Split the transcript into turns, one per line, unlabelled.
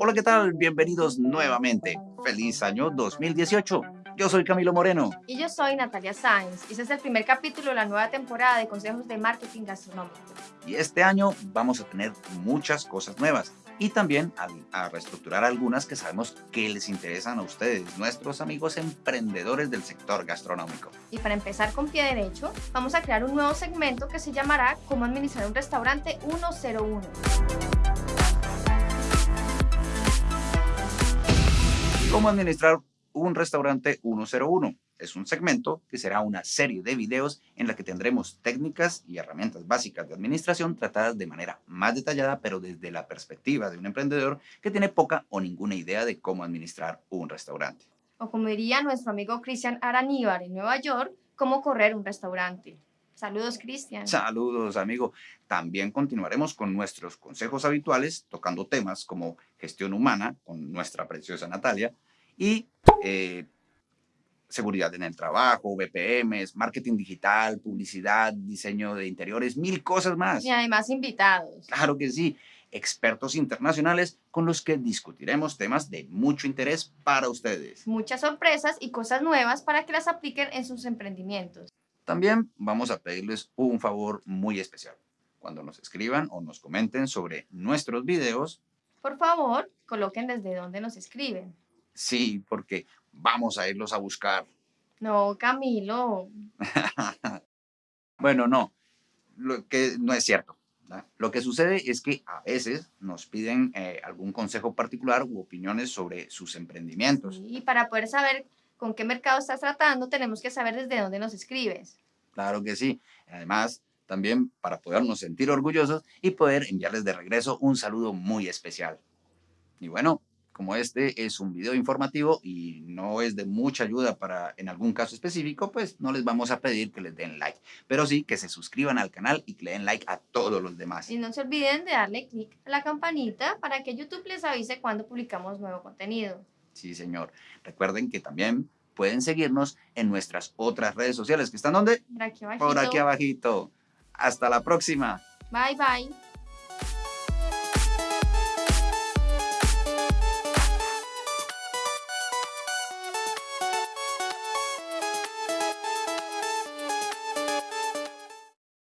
Hola, ¿qué tal? Bienvenidos nuevamente. Feliz año 2018. Yo soy Camilo Moreno.
Y yo soy Natalia Sáenz. Y este es el primer capítulo de la nueva temporada de Consejos de Marketing Gastronómico.
Y este año vamos a tener muchas cosas nuevas y también a, a, reestructurar algunas que sabemos que les interesan a ustedes, nuestros amigos emprendedores del sector gastronómico.
Y para empezar con pie derecho, vamos a crear un nuevo segmento que se llamará Cómo administrar un restaurante 101.
¿Cómo administrar un restaurante 101? Es un segmento que será una serie de videos en la que tendremos técnicas y herramientas básicas de administración tratadas de manera más detallada, pero desde la perspectiva de un emprendedor que tiene poca o ninguna idea de cómo administrar un restaurante.
O como diría nuestro amigo Cristian Araníbar en Nueva York, cómo correr un restaurante. Saludos, Cristian.
Saludos, amigo. También continuaremos con nuestros consejos habituales, tocando temas como gestión humana con nuestra preciosa Natalia y eh, seguridad en el trabajo, VPMs, marketing digital, publicidad, diseño de interiores, mil cosas más.
Y además invitados.
Claro que sí, expertos internacionales con los que discutiremos temas de mucho interés para ustedes.
Muchas sorpresas y cosas nuevas para que las apliquen en sus emprendimientos.
También vamos a pedirles un favor muy especial. Cuando nos escriban o nos comenten sobre nuestros videos,
por favor, coloquen desde dónde nos escriben.
Sí, porque vamos a irlos a buscar.
No, Camilo.
bueno, no, lo que no es cierto. Lo que sucede es que a veces nos piden eh, algún consejo particular u opiniones sobre sus emprendimientos.
y para poder saber con qué mercado estás tratando, tenemos que saber desde dónde nos escribes.
Claro que sí. Además, también para podernos sentir orgullosos y poder enviarles de regreso un saludo muy especial. Y bueno, como este es un video informativo y no es de mucha ayuda para en algún caso específico, pues no les vamos a pedir que les den like, pero sí que se suscriban al canal y que le den like a todos los demás.
Y no se olviden de darle clic a la campanita para que YouTube les avise cuando publicamos nuevo contenido.
Sí, señor. Recuerden que también pueden seguirnos en nuestras otras redes sociales, que están donde?
Por aquí abajito.
Por aquí abajito. Hasta la próxima.
Bye, bye.